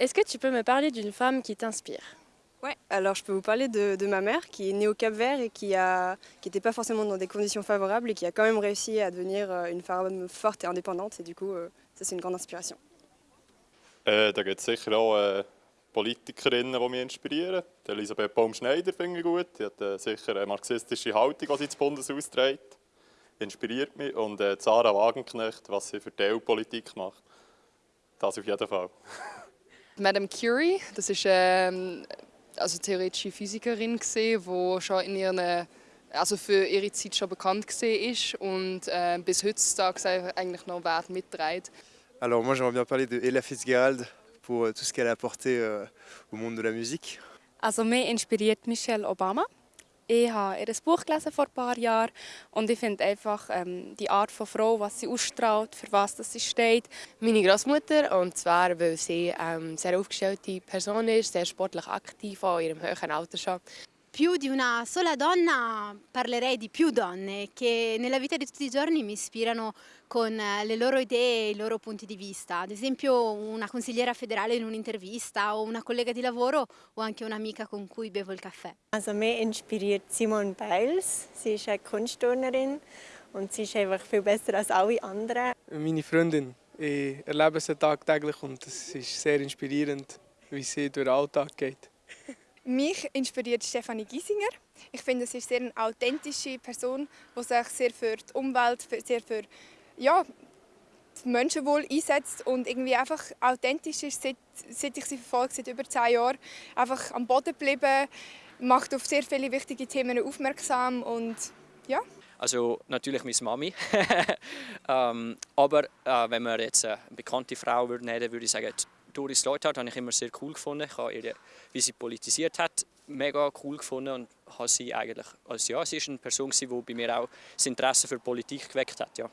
Est-ce que tu peux me parler d'une femme qui t'inspire? Ouais, alors je peux vous parler de, de, ma mère qui est née au Cap Vert et qui n'était pas forcément dans des conditions favorables et qui a quand même réussi à devenir euh, une femme forte et indépendante et du coup euh, ça c'est une grande inspiration. Äh, da gibt es sicher auch äh, Politikerinnen, die mich inspirieren. Die Elisabeth Baum-Schneider finde ich gut. Die hat äh, sicher eine marxistische Haltung, die sie ins Bundeshaus trägt. Inspiriert mich. Und äh, Sarah Wagenknecht, was sie für die EU-Politik macht. Das auf jeden Fall. Madame Curie, das ist ähm, also theoretische Physikerin gesehen, die schon in ihren also für ihre Zeit schon bekannt gesehen ist und äh, bis heutzutage eigentlich noch Wert mitträgt. Alors moi j'aimerais bien parler de Ella Fitzgerald pour tout ce qu'elle a apporté euh, au monde de la musique. Also mich inspiriert Michelle Obama. Ich habe ihr Buch gelesen vor ein paar Jahren und ich finde einfach ähm, die Art von Frau, was sie ausstrahlt, für was sie steht. Meine Großmutter und zwar weil sie ähm, sehr aufgestellte Person ist, sehr sportlich aktiv, auch in ihrem höheren Alter schon. Più di una sola donna parlerei di più donne che nella vita di tutti i giorni mi ispirano con le loro idee e i loro punti di vista. Ad esempio una consigliera federale in un'intervista o una collega di lavoro o anche un'amica con cui bevo il caffè. Also mich inspiriert Simone Biles. Sie ist eine Kunstturnerin und sie ist einfach viel besser als alle anderen. Meine Freundin. Ich erlebe sie tagtäglich und es ist sehr inspirierend, wie sie durch den Alltag geht. Mich inspiriert Stefanie Giesinger. Ich finde, sie ist sehr eine authentische Person, die sich sehr für die Umwelt, sehr für ja, das Menschenwohl einsetzt und irgendwie einfach authentisch ist, seit, seit ich sie verfolge, seit über zehn Jahren. Einfach am Boden geblieben, macht auf sehr viele wichtige Themen aufmerksam und ja. Also natürlich meine Mami. ähm, aber äh, wenn man jetzt eine bekannte Frau würde nehmen, würde ich sagen, Doris Leuthard habe ich immer sehr cool gefunden. Ich habe ihre, wie sie politisiert hat, mega cool gefunden und habe sie eigentlich, also ja, sie ist eine Person, die bei mir auch das Interesse für Politik geweckt hat. Ja.